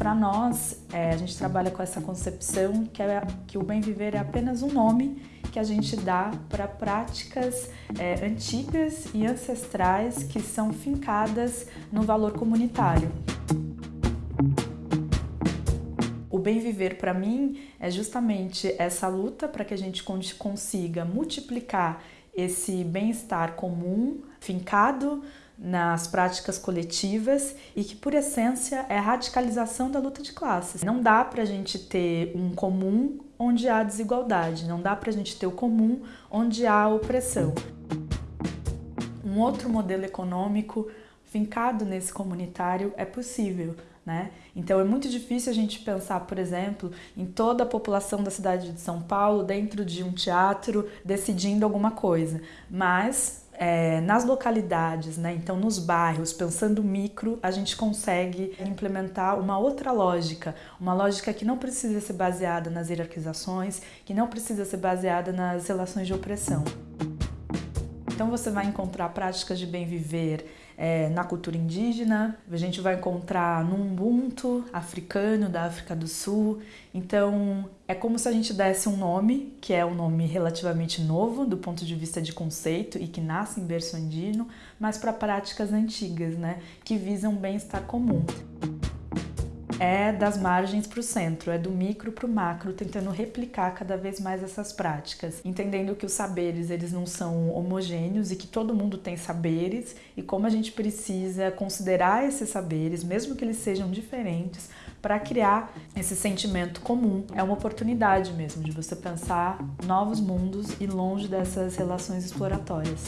Para nós, é, a gente trabalha com essa concepção que, é, que o bem viver é apenas um nome que a gente dá para práticas é, antigas e ancestrais que são fincadas no valor comunitário. O bem viver para mim é justamente essa luta para que a gente consiga multiplicar esse bem-estar comum, fincado nas práticas coletivas e que, por essência, é a radicalização da luta de classes. Não dá para a gente ter um comum onde há desigualdade, não dá para a gente ter o comum onde há opressão. Um outro modelo econômico fincado nesse comunitário é possível, né? Então é muito difícil a gente pensar, por exemplo, em toda a população da cidade de São Paulo dentro de um teatro decidindo alguma coisa, mas é, nas localidades, né? então nos bairros, pensando micro, a gente consegue implementar uma outra lógica, uma lógica que não precisa ser baseada nas hierarquizações, que não precisa ser baseada nas relações de opressão. Então você vai encontrar práticas de bem viver é, na cultura indígena, a gente vai encontrar no Ubuntu africano da África do Sul. Então é como se a gente desse um nome, que é um nome relativamente novo do ponto de vista de conceito e que nasce em berço andino, mas para práticas antigas, né, que visam bem-estar comum é das margens para o centro, é do micro para o macro, tentando replicar cada vez mais essas práticas, entendendo que os saberes eles não são homogêneos e que todo mundo tem saberes e como a gente precisa considerar esses saberes, mesmo que eles sejam diferentes, para criar esse sentimento comum. É uma oportunidade mesmo de você pensar novos mundos e longe dessas relações exploratórias.